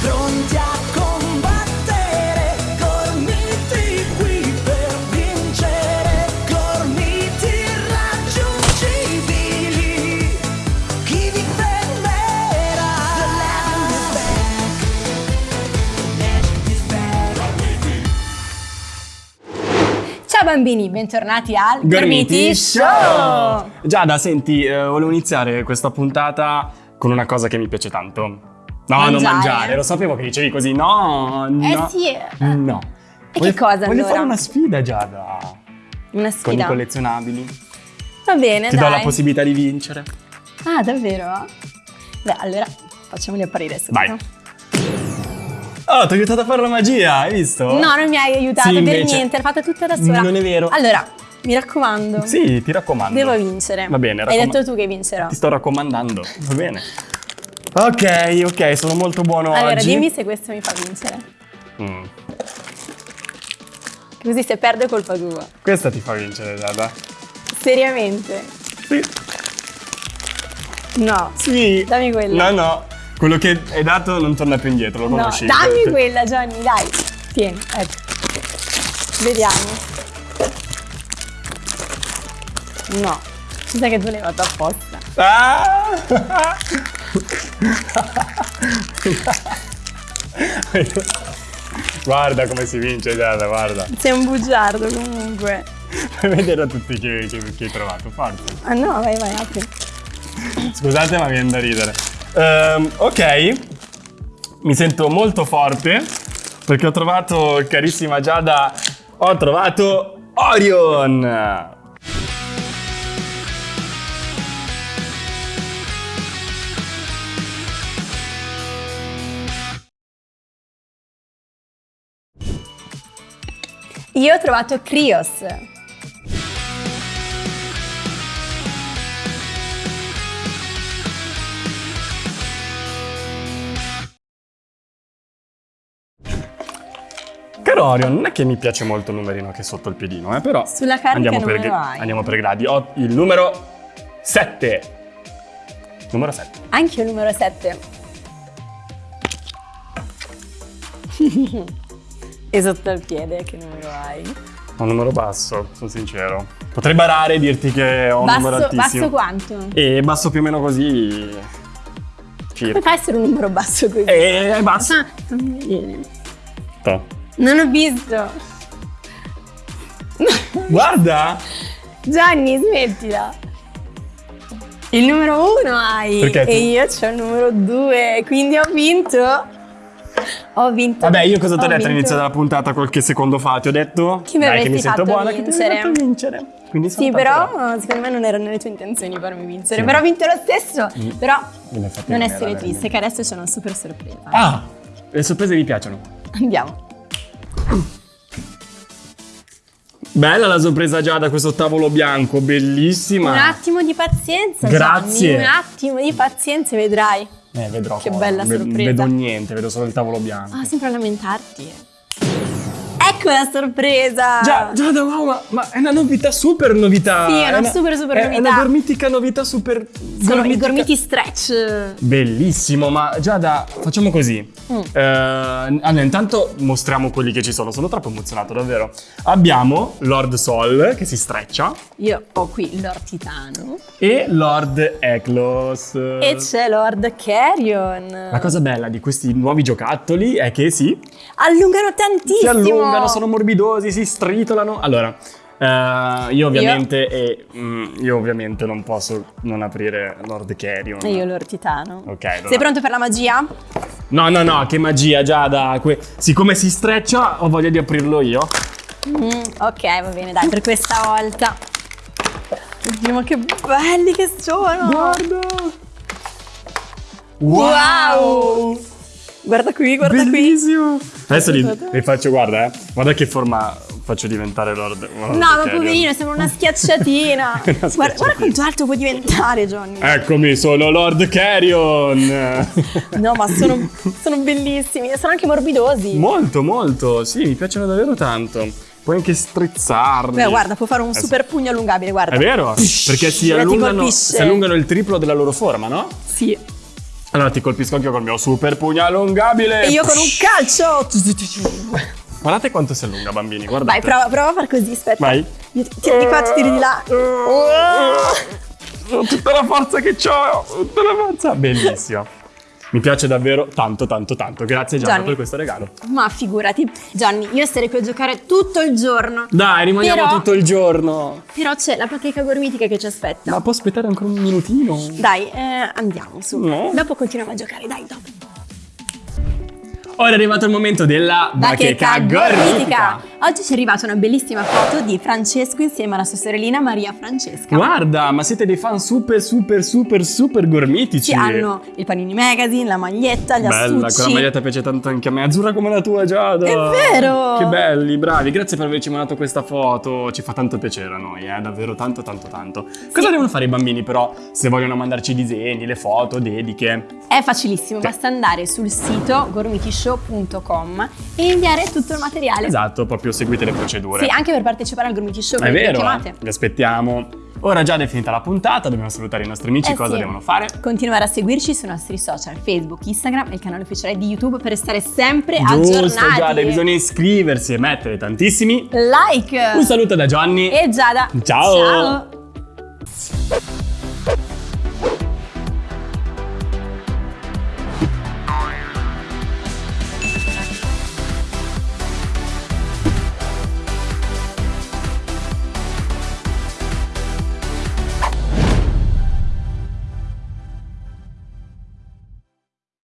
Pronti a combattere, gormiti qui per vincere, gormiti irraggiungibili. Chi vi fermerà? The legend is back. The legend is back. Ciao bambini, bentornati al Gormiti Show! Giada, senti, eh, volevo iniziare questa puntata con una cosa che mi piace tanto. No, non Mangiare? mangiare, lo sapevo che dicevi così. No, no. sì, eh. No. E Voglio- che cosa, Voglio allora? fare una sfida, Giada. Una Con i sfida. collezionabili. Va bene, Ti dai. do la possibilità di vincere. Ah, davvero? Beh, allora facciamoli apparire subito. Vai. Oh, ti ho aiutato a fare la magia, hai visto? No, non mi hai aiutato Sì, per niente, l'hai fatta tutta da sola. Non è vero. Allora, mi raccomando. Sì, ti raccomando. Devo vincere. Va bene, Hai raccom- detto tu che vincerò. Ti sto raccomandando, va bene. Ok, ok, sono molto buono Allora, oggi. dimmi se questo mi fa vincere. Mm. Così se perde è colpa tua. Questa ti fa vincere, Giada. Seriamente. Sì. No. Sì. Dammi quella. No, no. Quello che hai dato non torna più indietro, lo No, conosci. dammi Te- quella, Johnny, dai. Tieni, ecco. Vediamo. No. Mi sa che tu l'hai fatto apposta. Ah! guarda come si vince, Giada, guarda. Sei un bugiardo comunque. Fai vedere a tutti che, che, che hai trovato, forza. Ah no, vai, vai, apri. Scusate, ma viene da ridere. Ehm, ok, mi sento molto forte perché ho trovato, carissima Giada, ho trovato Orion. Io ho trovato Krios. Caro Orion, non è che mi piace molto il numerino che è sotto il piedino, eh, però Sulla carta andiamo per, hai? andiamo per gradi. Ho il numero 7. Numero 7. Anche il numero 7. e sotto il piede, che numero hai? Ho un numero basso, sono sincero. Potrei barare e dirti che ho un numero Basso, altissimo. basso quanto? E basso più o meno così. Come Circa. fa a essere un numero basso così? E è basso. Ah, fammi vedere. To. Non ho visto. Guarda! Gianni, smettila. Il numero uno hai Perché e io c'ho il numero due, quindi ho vinto. Ho vinto. Vabbè, io cosa ti ho detto all'inizio della puntata qualche secondo fa? Ti ho detto Che mi dai, che mi sento buona, che ti vincere. avrei fatto vincere. Quindi Sì, però bravo. secondo me non erano le tue intenzioni farmi vincere. Sì. Però ho vinto lo stesso. Però l'hai fatta non essere triste, che adesso c'è una super sorpresa. Ah! Le sorprese mi piacciono. Andiamo. Bella la sorpresa già da questo tavolo bianco, bellissima. Un attimo di pazienza, Grazie. Gianni. Un attimo di pazienza vedrai. Eh, vedrò Che cosa. bella sorpresa. vedo niente, vedo solo il tavolo bianco. Ah, sempre a lamentarti. Ecco la sorpresa! Già, già, da- wow, ma, ma è una novità, super novità. Sì, è una super, super è- È novità. una gormitica novità super. Sono i gormitica- gormiti stretch. Bellissimo, ma Giada, facciamo così. Mm. Eh, allora, intanto mostriamo quelli che ci sono. Sono troppo emozionato, davvero. Abbiamo Lord Sol che si streccia Io ho qui Lord Titano e Lord Eklos. e c'è Lord Carrion. La cosa bella di questi nuovi giocattoli è che sì, Allungano tantissimo. si allungano, sono morbidosi, si stritolano. Allora, eh, io ovviamente e, mm, io ovviamente non posso non aprire Lord Carrion. E io Lord Titano. Ok, allora. Sei pronto per la magia? No, no, no, che magia, Giada. Que- siccome si streccia, ho voglia di aprirlo io. Mm, ok, va bene, dai, per questa volta. Oddio, ma che belli che sono! Guarda! Wow! Guarda qui, guarda qui. Bellissimo! Adesso li, li faccio, guarda, eh. Guarda che forma faccio diventare Lord. Lord No, ma poverino, sembra una schiacciatina. Una Guarda, guarda schiacciatina. quanto alto può diventare, Johnny. Eccomi, sono Lord Carrion! No, ma sono, sono bellissimi sono anche morbidosi. molto, molto, sì, mi piacciono davvero tanto. Puoi anche strizzarli. Beh, guarda, può fare un Eh, super pugno allungabile, guarda. È vero? Perché si allungano, si allungano il triplo della loro forma, no? Sì. Allora ti colpisco anche col mio super pugno allungabile. E io con un calcio. Guardate quanto si allunga, bambini, guardate. Vai, prova, prova a far così, aspetta. Vai. Io ti tiri di qua, ti tiri di là. Oh, tutta la forza che ho, tutta la forza. Bellissimo. Mi piace davvero tanto, tanto, tanto. Grazie Gianna Gianni. per questo regalo. Ma figurati, Johnny, io starei qui a giocare tutto il giorno. Dai, rimaniamo Però- tutto il giorno. Però c'è la bacheca gormitica che ci aspetta. Ma può aspettare ancora un minutino? Dai, eh, andiamo su. No. Dopo continuiamo a giocare, dai, dopo. Ora è arrivato il momento della bacheca gormitica. Oggi ci è arrivata una bellissima foto di Francesco insieme alla sua sorellina Maria Francesca. Guarda, ma siete dei fan super, super, super, super gormitici. Ci hanno il Panini Magazine, la maglietta, gli Bella, astucci. quella maglietta piace tanto anche a me. Azzurra come la tua, Giada. È vero! Che belli, bravi. Grazie per averci mandato questa foto. Ci fa tanto piacere a noi, eh. Davvero tanto, tanto, tanto. Cosa devono fare i bambini, però, se vogliono mandarci i disegni, le foto, dediche? È facilissimo, basta andare sul sito gormitishow.com e inviare tutto il materiale. Esatto, proprio seguite le procedure. Sì, anche per partecipare al Gormiti Show. È vero, eh. vi aspettiamo. Ora già è finita la puntata, dobbiamo salutare i nostri amici, Eh cosa sì. devono fare? Continuare a seguirci sui nostri social, Facebook, Instagram e il canale ufficiale di YouTube per restare sempre Giusto, aggiornati. Giada, bisogna iscriversi e mettere tantissimi. Like! Un saluto da Gianni. E Giada. Ciao. Ciao.